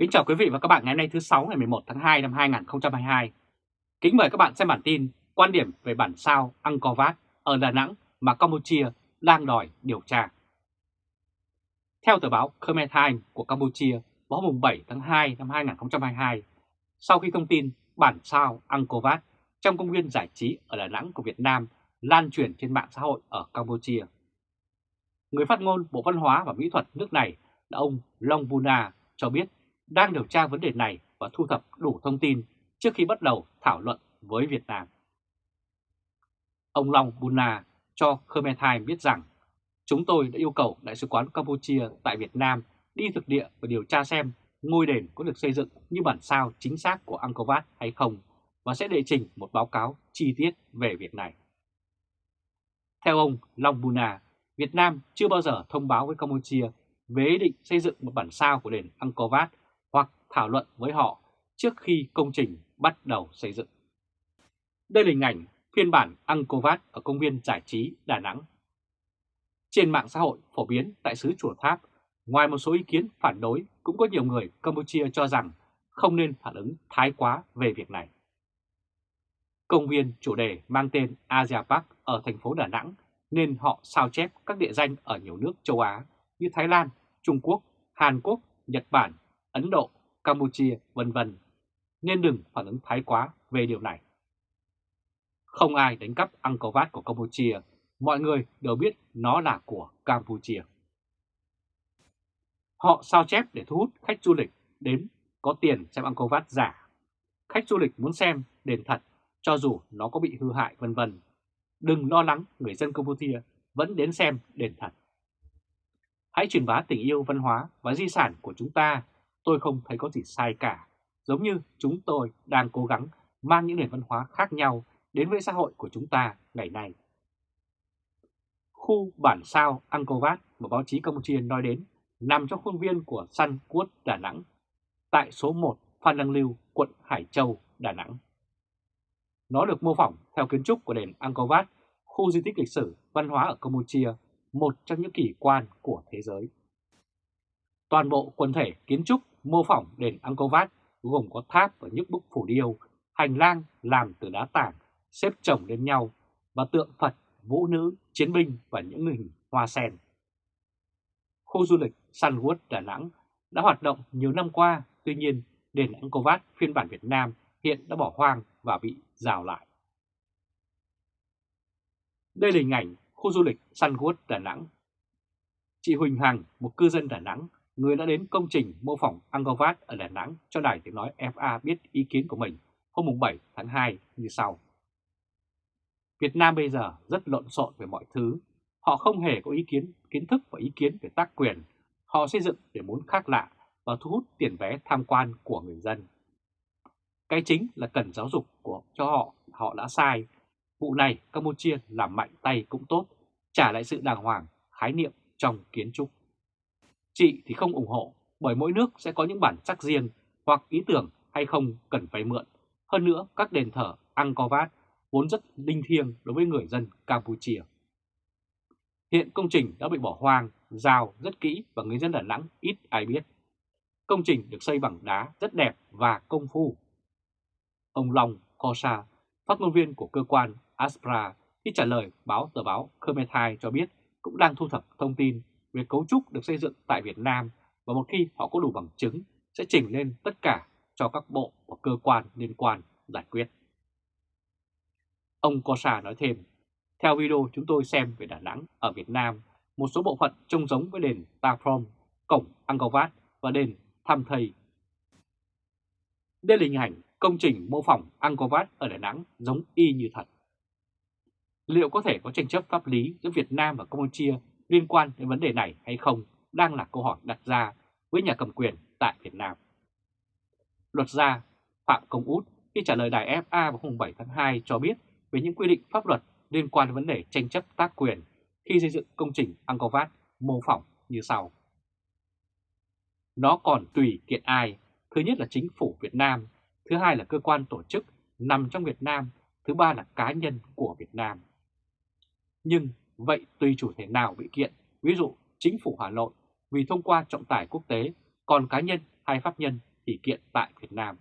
Kính chào quý vị và các bạn ngày hôm nay thứ 6 ngày 11 tháng 2 năm 2022. Kính mời các bạn xem bản tin quan điểm về bản sao Angkor Wat ở Đà Nẵng mà Campuchia đang đòi điều tra. Theo tờ báo Khmer Times của Campuchia vào hôm 7 tháng 2 năm 2022, sau khi thông tin bản sao Angkor Wat trong công viên giải trí ở Đà Nẵng của Việt Nam lan truyền trên mạng xã hội ở Campuchia. Người phát ngôn Bộ Văn hóa và Mỹ thuật nước này là ông Long Buna cho biết đang điều tra vấn đề này và thu thập đủ thông tin trước khi bắt đầu thảo luận với Việt Nam. Ông Long Buna cho Khmer Times biết rằng chúng tôi đã yêu cầu Đại sứ quán Campuchia tại Việt Nam đi thực địa và điều tra xem ngôi đền có được xây dựng như bản sao chính xác của Angkor Wat hay không và sẽ đệ trình một báo cáo chi tiết về việc này. Theo ông Long Buna, Việt Nam chưa bao giờ thông báo với Campuchia về ý định xây dựng một bản sao của đền Angkor Wat thảo luận với họ trước khi công trình bắt đầu xây dựng. Đây là hình ảnh phiên bản Angkor Wat ở công viên giải trí Đà Nẵng. Trên mạng xã hội phổ biến tại xứ Chùa Tháp, ngoài một số ý kiến phản đối, cũng có nhiều người Campuchia cho rằng không nên phản ứng thái quá về việc này. Công viên chủ đề mang tên Asia Park ở thành phố Đà Nẵng nên họ sao chép các địa danh ở nhiều nước châu Á như Thái Lan, Trung Quốc, Hàn Quốc, Nhật Bản, Ấn Độ, Campuchia, vân vân, nên đừng phản ứng thái quá về điều này. Không ai đánh cắp Angkor Wat của Campuchia, mọi người đều biết nó là của Campuchia. Họ sao chép để thu hút khách du lịch đến có tiền xem Angkor Wat giả. Khách du lịch muốn xem đền thật cho dù nó có bị hư hại vân vân. Đừng lo lắng người dân Campuchia vẫn đến xem đền thật. Hãy truyền bá tình yêu văn hóa và di sản của chúng ta tôi không thấy có gì sai cả. Giống như chúng tôi đang cố gắng mang những nền văn hóa khác nhau đến với xã hội của chúng ta ngày nay. Khu bản sao Angkor Wat mà báo chí Campuchia nói đến nằm trong khuôn viên của Sun Quốc Đà Nẵng, tại số 1 Phan Đăng Lưu, quận Hải Châu, Đà Nẵng. Nó được mô phỏng theo kiến trúc của đền Angkor Wat, khu di tích lịch sử văn hóa ở Campuchia, một trong những kỳ quan của thế giới. Toàn bộ quần thể kiến trúc mô phỏng đền Angkor Wat gồm có tháp và những bức phủ điêu, hành lang làm từ đá tảng xếp chồng lên nhau và tượng Phật, vũ nữ, chiến binh và những hình hoa sen. Khu du lịch Sunwood Đà Nẵng đã hoạt động nhiều năm qua, tuy nhiên đền Angkor Wat phiên bản Việt Nam hiện đã bỏ hoang và bị rào lại. Đây là hình ảnh khu du lịch Sunwood Đà Nẵng. Chị Huỳnh Hằng, một cư dân Đà Nẵng, người đã đến công trình mô phỏng Angkor Wat ở Đà Nẵng cho Đài Tiếng Nói FA biết ý kiến của mình hôm 7 tháng 2 như sau. Việt Nam bây giờ rất lộn xộn về mọi thứ. Họ không hề có ý kiến, kiến thức và ý kiến về tác quyền. Họ xây dựng để muốn khác lạ và thu hút tiền vé tham quan của người dân. Cái chính là cần giáo dục của cho họ, họ đã sai. Vụ này Campuchia làm mạnh tay cũng tốt, trả lại sự đàng hoàng, khái niệm trong kiến trúc. Chị thì không ủng hộ bởi mỗi nước sẽ có những bản sắc riêng hoặc ý tưởng hay không cần phải mượn. Hơn nữa các đền thờ Angkor Wat vốn rất linh thiêng đối với người dân Campuchia. Hiện công trình đã bị bỏ hoang, rào rất kỹ và người dân Đà Nẵng ít ai biết. Công trình được xây bằng đá rất đẹp và công phu. Ông Long Kosa, phát ngôn viên của cơ quan Aspra, khi trả lời báo tờ báo Khmer Times cho biết cũng đang thu thập thông tin về cấu trúc được xây dựng tại Việt Nam và một khi họ có đủ bằng chứng sẽ trình lên tất cả cho các bộ và cơ quan liên quan giải quyết. Ông Cosa nói thêm, theo video chúng tôi xem về Đà Nẵng ở Việt Nam, một số bộ phận trông giống với đền Ta Prom, cổng Angkor Wat và đền Tham Thầy. Đây là hình ảnh công trình mô phỏng Angkor Wat ở Đà Nẵng giống y như thật. Liệu có thể có tranh chấp pháp lý giữa Việt Nam và Campuchia liên quan đến vấn đề này hay không đang là câu hỏi đặt ra với nhà cầm quyền tại Việt Nam. Luật gia Phạm Công Út khi trả lời đài FA vào hôm 7 tháng 2 cho biết về những quy định pháp luật liên quan đến vấn đề tranh chấp tác quyền khi xây dựng công trình Angkor Wat mô phỏng như sau. Nó còn tùy kiện ai, thứ nhất là chính phủ Việt Nam, thứ hai là cơ quan tổ chức nằm trong Việt Nam, thứ ba là cá nhân của Việt Nam. Nhưng Vậy tùy chủ thể nào bị kiện, ví dụ chính phủ Hà Nội vì thông qua trọng tài quốc tế, còn cá nhân hay pháp nhân thì kiện tại Việt Nam.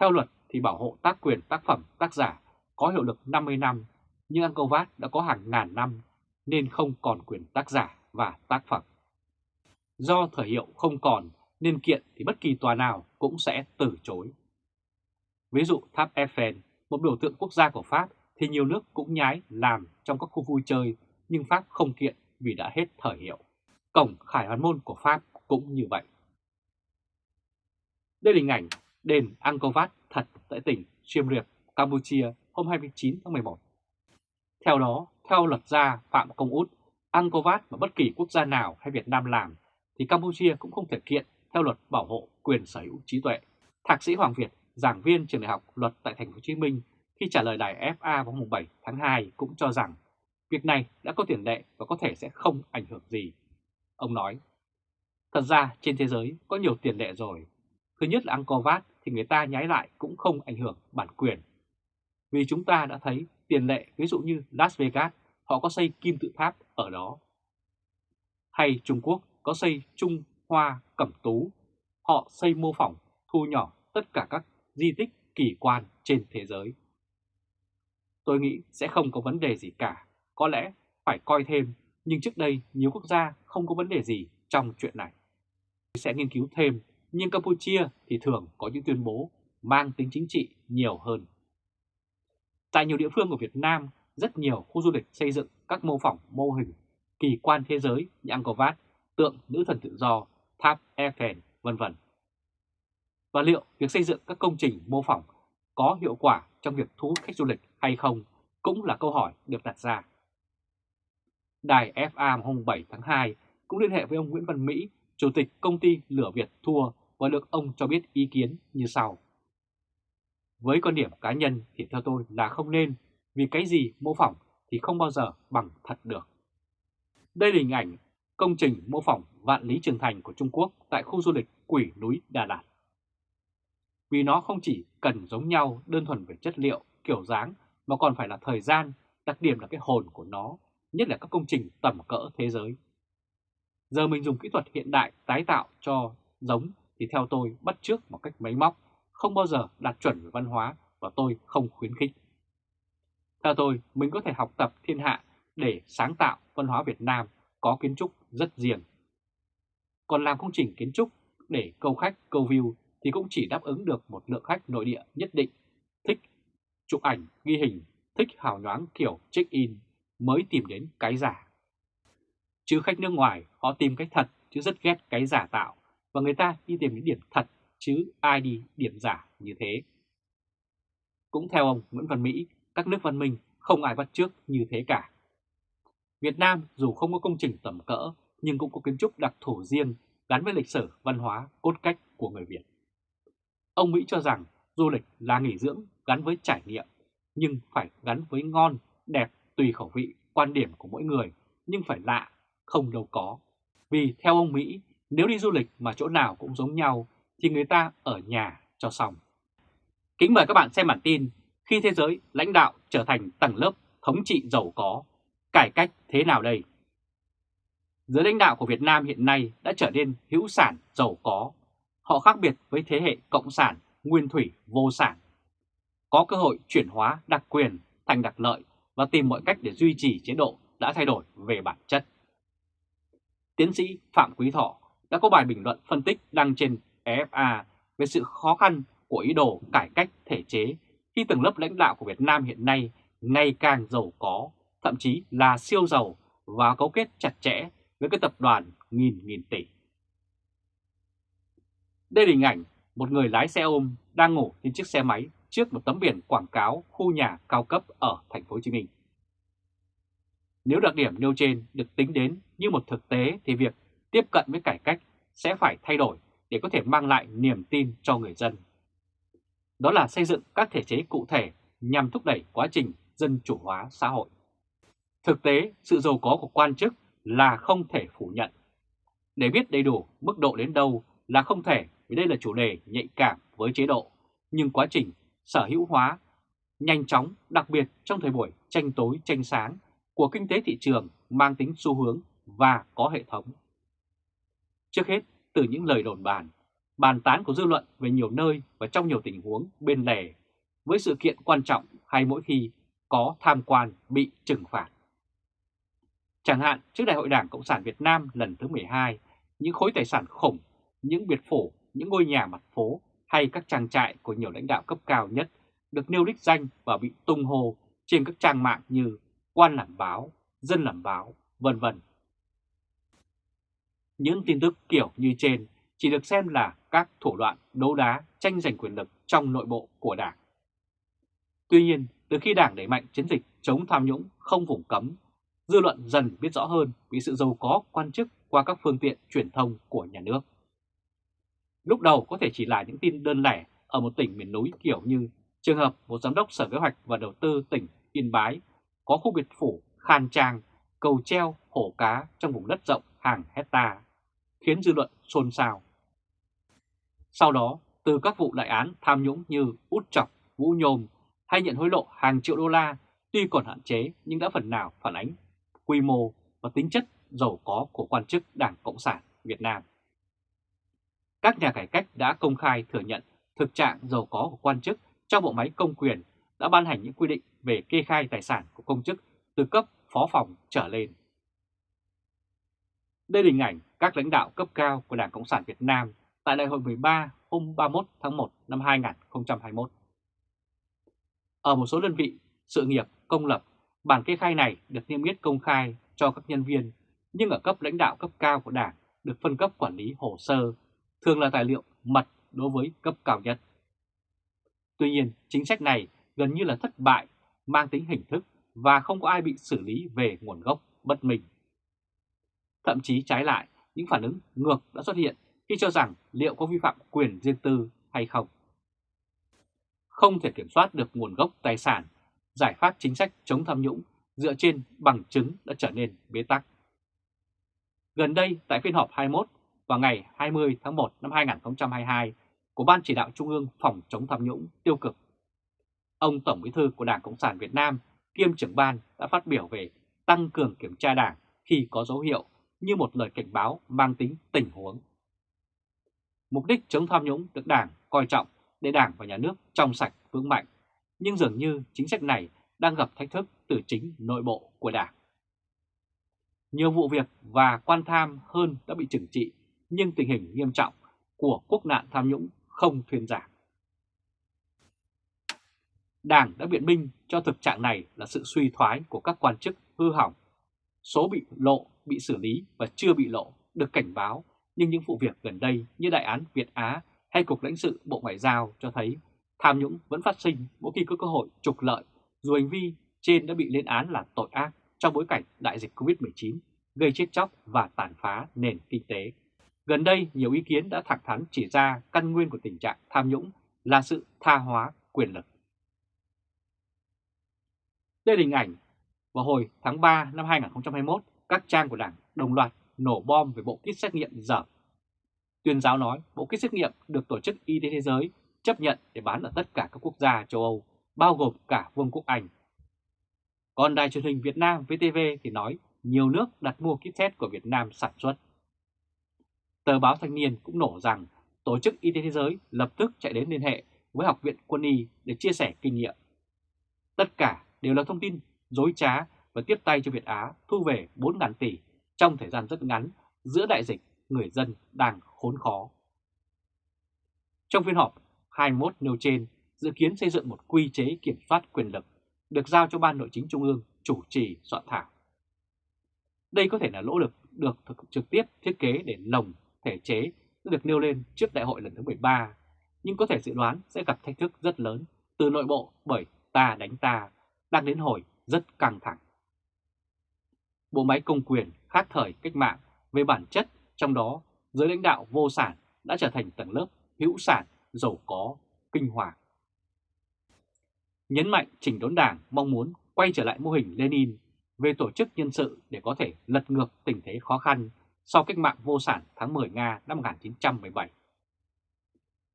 Theo luật thì bảo hộ tác quyền tác phẩm tác giả có hiệu lực 50 năm, nhưng Angkor đã có hàng ngàn năm nên không còn quyền tác giả và tác phẩm. Do thời hiệu không còn nên kiện thì bất kỳ tòa nào cũng sẽ từ chối. Ví dụ tháp Eiffel, một biểu tượng quốc gia của Pháp thì nhiều nước cũng nhái làm trong các khu vui chơi nhưng Pháp không kiện vì đã hết thời hiệu. Cổng Khải Hoàn Môn của Pháp cũng như vậy. Đây là hình ảnh đền Angkor Wat thật tại tỉnh Siem Reap, Campuchia hôm 29 tháng 11. Theo đó, theo luật gia Phạm Công Út, Angkor Wat mà bất kỳ quốc gia nào hay Việt Nam làm thì Campuchia cũng không thể kiện theo luật bảo hộ quyền sở hữu trí tuệ. Thạc sĩ Hoàng Việt, giảng viên trường đại học luật tại thành phố Hồ Chí Minh khi trả lời đài FA vào mùng 7 tháng 2 cũng cho rằng việc này đã có tiền lệ và có thể sẽ không ảnh hưởng gì. Ông nói, thật ra trên thế giới có nhiều tiền lệ rồi. Thứ nhất là Angkor Wat thì người ta nhái lại cũng không ảnh hưởng bản quyền. Vì chúng ta đã thấy tiền lệ ví dụ như Las Vegas, họ có xây kim tự tháp ở đó. Hay Trung Quốc có xây Trung Hoa Cẩm Tú, họ xây mô phỏng thu nhỏ tất cả các di tích kỳ quan trên thế giới. Tôi nghĩ sẽ không có vấn đề gì cả, có lẽ phải coi thêm, nhưng trước đây nhiều quốc gia không có vấn đề gì trong chuyện này. Sẽ nghiên cứu thêm, nhưng Campuchia thì thường có những tuyên bố mang tính chính trị nhiều hơn. Tại nhiều địa phương của Việt Nam, rất nhiều khu du lịch xây dựng các mô phỏng mô hình kỳ quan thế giới như Angkor Wat, tượng nữ thần tự do, tháp Eiffel, vân vân. Và liệu việc xây dựng các công trình mô phỏng có hiệu quả trong việc thu hút khách du lịch hay không cũng là câu hỏi được đặt ra. Đài FA hôm 7 tháng 2 cũng liên hệ với ông Nguyễn Văn Mỹ, Chủ tịch công ty Lửa Việt Thua và được ông cho biết ý kiến như sau. Với quan điểm cá nhân thì theo tôi là không nên, vì cái gì mô phỏng thì không bao giờ bằng thật được. Đây là hình ảnh công trình mô phỏng Vạn Lý Trường Thành của Trung Quốc tại khu du lịch Quỷ Núi Đà Lạt. Vì nó không chỉ cần giống nhau đơn thuần về chất liệu, kiểu dáng mà còn phải là thời gian, đặc điểm là cái hồn của nó, nhất là các công trình tầm cỡ thế giới. Giờ mình dùng kỹ thuật hiện đại tái tạo cho giống thì theo tôi bắt chước một cách máy móc, không bao giờ đạt chuẩn về văn hóa và tôi không khuyến khích. Theo tôi, mình có thể học tập thiên hạ để sáng tạo văn hóa Việt Nam có kiến trúc rất riêng. Còn làm công trình kiến trúc để câu khách, câu view thì cũng chỉ đáp ứng được một lượng khách nội địa nhất định, thích chụp ảnh, ghi hình, thích hào nhoáng kiểu check-in mới tìm đến cái giả. Chứ khách nước ngoài họ tìm cái thật chứ rất ghét cái giả tạo và người ta đi tìm những điểm thật chứ ai đi điểm giả như thế. Cũng theo ông Nguyễn Văn Mỹ, các nước văn minh không ai bắt trước như thế cả. Việt Nam dù không có công trình tầm cỡ nhưng cũng có kiến trúc đặc thù riêng gắn với lịch sử, văn hóa, cốt cách của người Việt. Ông Mỹ cho rằng du lịch là nghỉ dưỡng gắn với trải nghiệm, nhưng phải gắn với ngon, đẹp, tùy khẩu vị, quan điểm của mỗi người, nhưng phải lạ, không đâu có. Vì theo ông Mỹ, nếu đi du lịch mà chỗ nào cũng giống nhau, thì người ta ở nhà cho xong. Kính mời các bạn xem bản tin Khi thế giới lãnh đạo trở thành tầng lớp thống trị giàu có, cải cách thế nào đây? Giới lãnh đạo của Việt Nam hiện nay đã trở nên hữu sản giàu có. Họ khác biệt với thế hệ cộng sản, nguyên thủy, vô sản. Có cơ hội chuyển hóa đặc quyền thành đặc lợi và tìm mọi cách để duy trì chế độ đã thay đổi về bản chất. Tiến sĩ Phạm Quý Thọ đã có bài bình luận phân tích đăng trên EFA về sự khó khăn của ý đồ cải cách thể chế khi tầng lớp lãnh đạo của Việt Nam hiện nay ngày càng giàu có, thậm chí là siêu giàu và cấu kết chặt chẽ với các tập đoàn nghìn nghìn tỷ. Đây là hình ảnh một người lái xe ôm đang ngủ trên chiếc xe máy trước một tấm biển quảng cáo khu nhà cao cấp ở thành phố Hồ Chí Minh. Nếu đặc điểm nêu trên được tính đến như một thực tế thì việc tiếp cận với cải cách sẽ phải thay đổi để có thể mang lại niềm tin cho người dân. Đó là xây dựng các thể chế cụ thể nhằm thúc đẩy quá trình dân chủ hóa xã hội. Thực tế, sự giàu có của quan chức là không thể phủ nhận. Để biết đầy đủ mức độ đến đâu là không thể vì đây là chủ đề nhạy cảm với chế độ, nhưng quá trình sở hữu hóa nhanh chóng, đặc biệt trong thời buổi tranh tối tranh sáng của kinh tế thị trường mang tính xu hướng và có hệ thống. Trước hết, từ những lời đồn bàn, bàn tán của dư luận về nhiều nơi và trong nhiều tình huống bên lề với sự kiện quan trọng hay mỗi khi có tham quan bị trừng phạt. Chẳng hạn trước Đại hội Đảng Cộng sản Việt Nam lần thứ 12, những khối tài sản khủng, những biệt phủ, những ngôi nhà mặt phố hay các trang trại của nhiều lãnh đạo cấp cao nhất được nêu đích danh và bị tung hô trên các trang mạng như quan làm báo, dân làm báo, vân vân. Những tin tức kiểu như trên chỉ được xem là các thủ đoạn đấu đá tranh giành quyền lực trong nội bộ của Đảng. Tuy nhiên, từ khi Đảng đẩy mạnh chiến dịch chống tham nhũng không vùng cấm, dư luận dần biết rõ hơn vì sự giàu có quan chức qua các phương tiện truyền thông của nhà nước. Lúc đầu có thể chỉ là những tin đơn lẻ ở một tỉnh miền núi kiểu như trường hợp một giám đốc Sở Kế hoạch và Đầu tư tỉnh Yên Bái có khu biệt phủ khan trang, cầu treo, hổ cá trong vùng đất rộng hàng hecta, khiến dư luận xôn xao. Sau đó, từ các vụ đại án tham nhũng như út chọc, vũ nhôm hay nhận hối lộ hàng triệu đô la tuy còn hạn chế nhưng đã phần nào phản ánh quy mô và tính chất giàu có của quan chức Đảng Cộng sản Việt Nam. Các nhà cải cách đã công khai thừa nhận thực trạng giàu có của quan chức trong bộ máy công quyền đã ban hành những quy định về kê khai tài sản của công chức từ cấp phó phòng trở lên. Đây là hình ảnh các lãnh đạo cấp cao của Đảng Cộng sản Việt Nam tại Đại hội 13 hôm 31 tháng 1 năm 2021. Ở một số đơn vị sự nghiệp công lập, bản kê khai này được niêm yết công khai cho các nhân viên, nhưng ở cấp lãnh đạo cấp cao của Đảng được phân cấp quản lý hồ sơ, thường là tài liệu mật đối với cấp cao nhất. Tuy nhiên, chính sách này gần như là thất bại, mang tính hình thức và không có ai bị xử lý về nguồn gốc bất minh. Thậm chí trái lại, những phản ứng ngược đã xuất hiện khi cho rằng liệu có vi phạm quyền riêng tư hay không. Không thể kiểm soát được nguồn gốc tài sản, giải pháp chính sách chống tham nhũng dựa trên bằng chứng đã trở nên bế tắc. Gần đây, tại phiên họp 21 vào ngày 20 tháng 1 năm 2022 của Ban Chỉ đạo Trung ương phòng chống tham nhũng tiêu cực, ông Tổng Bí thư của Đảng Cộng sản Việt Nam kiêm trưởng ban đã phát biểu về tăng cường kiểm tra đảng khi có dấu hiệu như một lời cảnh báo mang tính tình huống. Mục đích chống tham nhũng được Đảng coi trọng để Đảng và Nhà nước trong sạch vững mạnh, nhưng dường như chính sách này đang gặp thách thức từ chính nội bộ của Đảng. Nhiều vụ việc và quan tham hơn đã bị trừng trị, nhưng tình hình nghiêm trọng của quốc nạn tham nhũng không thuyên giảm. Đảng đã biện minh cho thực trạng này là sự suy thoái của các quan chức hư hỏng. Số bị lộ, bị xử lý và chưa bị lộ được cảnh báo, nhưng những vụ việc gần đây như đại án Việt Á hay Cục lãnh sự Bộ Ngoại giao cho thấy tham nhũng vẫn phát sinh mỗi khi có cơ hội trục lợi dù hành vi trên đã bị lên án là tội ác trong bối cảnh đại dịch Covid-19 gây chết chóc và tàn phá nền kinh tế. Gần đây, nhiều ý kiến đã thẳng thắn chỉ ra căn nguyên của tình trạng tham nhũng là sự tha hóa quyền lực. Đây là hình ảnh vào hồi tháng 3 năm 2021, các trang của Đảng đồng loạt nổ bom về bộ kit xét nghiệm dở. Tuyên giáo nói bộ kit xét nghiệm được Tổ chức Y tế Thế giới chấp nhận để bán ở tất cả các quốc gia châu Âu, bao gồm cả Vương quốc Anh. Còn đài truyền hình Việt Nam VTV thì nói nhiều nước đặt mua kit test của Việt Nam sản xuất. Tờ báo Thanh niên cũng nổ rằng Tổ chức Y tế Thế giới lập tức chạy đến liên hệ với Học viện Quân y để chia sẻ kinh nghiệm. Tất cả đều là thông tin dối trá và tiếp tay cho Việt Á thu về 4.000 tỷ trong thời gian rất ngắn giữa đại dịch người dân đang khốn khó. Trong phiên họp 21 nêu trên, dự kiến xây dựng một quy chế kiểm soát quyền lực được giao cho Ban Nội chính Trung ương chủ trì soạn thảo. Đây có thể là lỗ lực được thực trực tiếp thiết kế để lồng thể chế được nêu lên trước đại hội lần thứ 13, nhưng có thể dự đoán sẽ gặp thách thức rất lớn từ nội bộ bởi ta đánh ta đang đến hồi rất căng thẳng. Bộ máy công quyền khác thời cách mạng về bản chất, trong đó giới lãnh đạo vô sản đã trở thành tầng lớp hữu sản, giàu có, kinh hoàng. Nhấn mạnh chỉnh đốn đảng mong muốn quay trở lại mô hình Lenin về tổ chức nhân sự để có thể lật ngược tình thế khó khăn sau cách mạng vô sản tháng 10 Nga năm 1917.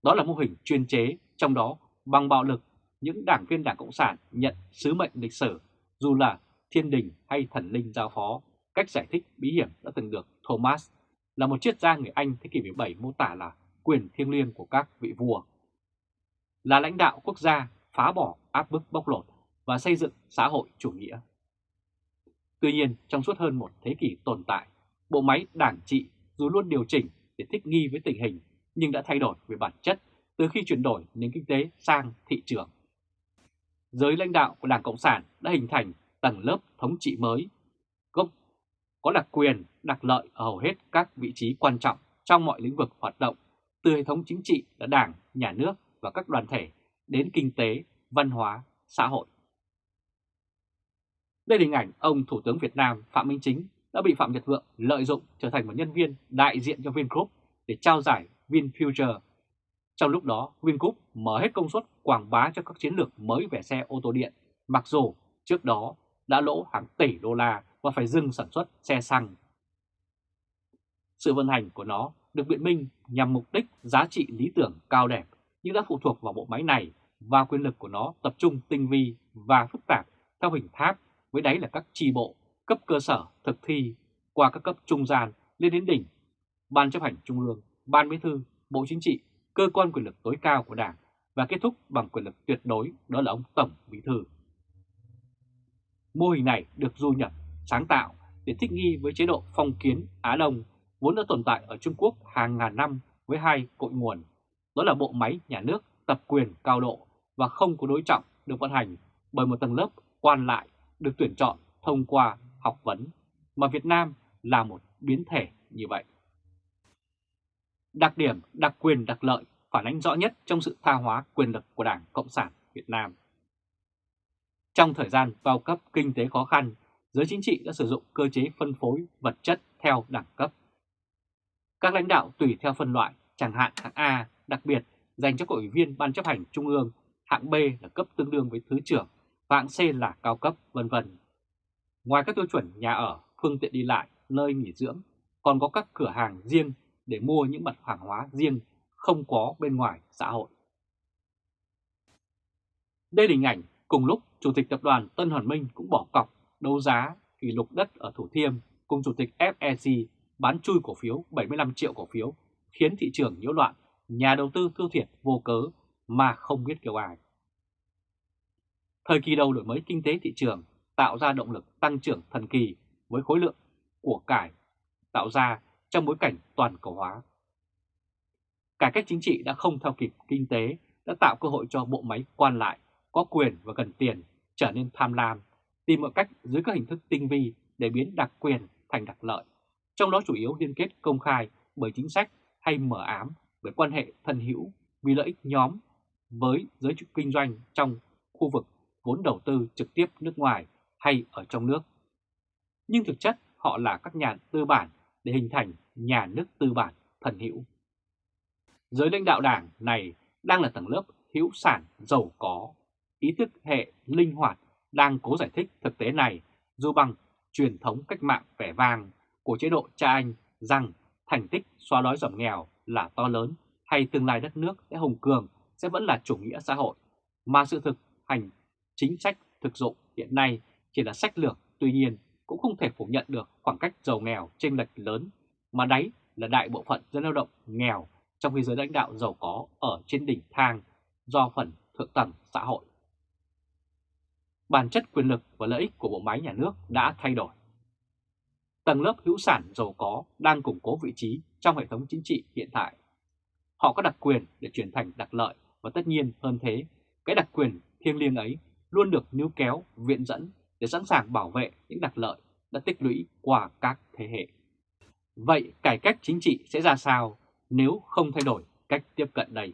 Đó là mô hình chuyên chế, trong đó bằng bạo lực những đảng viên Đảng Cộng sản nhận sứ mệnh lịch sử dù là thiên đình hay thần linh giao phó. Cách giải thích bí hiểm đã từng được Thomas là một triết gia người Anh thế kỷ 17 mô tả là quyền thiêng liêng của các vị vua. Là lãnh đạo quốc gia phá bỏ áp bức bóc lột và xây dựng xã hội chủ nghĩa. Tuy nhiên, trong suốt hơn một thế kỷ tồn tại, bộ máy đảng trị dù luôn điều chỉnh để thích nghi với tình hình nhưng đã thay đổi về bản chất từ khi chuyển đổi nền kinh tế sang thị trường. Giới lãnh đạo của Đảng Cộng sản đã hình thành tầng lớp thống trị mới, gốc có đặc quyền, đặc lợi ở hầu hết các vị trí quan trọng trong mọi lĩnh vực hoạt động, từ hệ thống chính trị là đảng, nhà nước và các đoàn thể đến kinh tế, văn hóa, xã hội. Đây là hình ảnh ông Thủ tướng Việt Nam Phạm Minh Chính đã bị Phạm Nhật Vượng lợi dụng trở thành một nhân viên đại diện cho Vingroup để trao giải VinFuture. Trong lúc đó, Vingroup mở hết công suất quảng bá cho các chiến lược mới về xe ô tô điện, mặc dù trước đó đã lỗ hàng tỷ đô la và phải dừng sản xuất xe xăng. Sự vận hành của nó được biện minh nhằm mục đích giá trị lý tưởng cao đẹp nhưng đã phụ thuộc vào bộ máy này và quyền lực của nó tập trung tinh vi và phức tạp theo hình tháp với đáy là các tri bộ, cấp cơ sở thực thi qua các cấp trung gian lên đến đỉnh, Ban chấp hành Trung ương, Ban Bí thư, Bộ Chính trị, cơ quan quyền lực tối cao của Đảng và kết thúc bằng quyền lực tuyệt đối đó là ông Tổng Bí thư. Mô hình này được du nhập, sáng tạo để thích nghi với chế độ phong kiến Á Đông vốn đã tồn tại ở Trung Quốc hàng ngàn năm với hai cội nguồn, đó là bộ máy nhà nước tập quyền cao độ và không có đối trọng được vận hành bởi một tầng lớp quan lại được tuyển chọn thông qua học vấn, mà Việt Nam là một biến thể như vậy. Đặc điểm đặc quyền đặc lợi phản ánh rõ nhất trong sự tha hóa quyền lực của Đảng Cộng sản Việt Nam. Trong thời gian bao cấp kinh tế khó khăn, giới chính trị đã sử dụng cơ chế phân phối vật chất theo đẳng cấp. Các lãnh đạo tùy theo phân loại, chẳng hạn hạng A đặc biệt dành cho các ủy viên Ban chấp hành Trung ương, hạng B là cấp tương đương với Thứ trưởng, và hạng C là cao cấp, vân vân. Ngoài các tiêu chuẩn nhà ở, phương tiện đi lại, nơi nghỉ dưỡng, còn có các cửa hàng riêng để mua những mặt hàng hóa riêng không có bên ngoài xã hội. Đây là hình ảnh cùng lúc Chủ tịch Tập đoàn Tân Hoàn Minh cũng bỏ cọc đấu giá kỷ lục đất ở Thủ Thiêm cùng Chủ tịch FEC bán chui cổ phiếu 75 triệu cổ phiếu khiến thị trường nhiễu loạn, nhà đầu tư thua thiệt vô cớ mà không biết kêu ai. Thời kỳ đầu đổi mới kinh tế thị trường tạo ra động lực tăng trưởng thần kỳ với khối lượng của cải tạo ra trong bối cảnh toàn cầu hóa. Cải cách chính trị đã không theo kịp kinh tế, đã tạo cơ hội cho bộ máy quan lại có quyền và cần tiền trở nên tham lam, tìm mọi cách dưới các hình thức tinh vi để biến đặc quyền thành đặc lợi, trong đó chủ yếu liên kết công khai bởi chính sách hay mở ám bởi quan hệ thân hữu vì lợi ích nhóm với giới kinh doanh trong khu vực vốn đầu tư trực tiếp nước ngoài hay ở trong nước. Nhưng thực chất họ là các nhà tư bản để hình thành nhà nước tư bản thần hữu. Giới lãnh đạo đảng này đang là tầng lớp hữu sản giàu có, ý thức hệ linh hoạt đang cố giải thích thực tế này dù bằng truyền thống cách mạng vẻ vang của chế độ cha anh rằng thành tích xóa đói giảm nghèo là to lớn hay tương lai đất nước sẽ hùng cường sẽ vẫn là chủ nghĩa xã hội, mà sự thực hành chính sách thực dụng hiện nay chỉ là sách lược, tuy nhiên cũng không thể phủ nhận được khoảng cách giàu nghèo chênh lệch lớn, mà đáy là đại bộ phận dân lao động nghèo trong khi giới lãnh đạo giàu có ở trên đỉnh thang do phần thượng tầng xã hội. Bản chất quyền lực và lợi ích của bộ máy nhà nước đã thay đổi. Tầng lớp hữu sản giàu có đang củng cố vị trí trong hệ thống chính trị hiện tại. Họ có đặc quyền để chuyển thành đặc lợi và tất nhiên hơn thế, cái đặc quyền thiêng liêng ấy luôn được níu kéo, viện dẫn để sẵn sàng bảo vệ những đặc lợi đã tích lũy qua các thế hệ. Vậy cải cách chính trị sẽ ra sao nếu không thay đổi cách tiếp cận đây?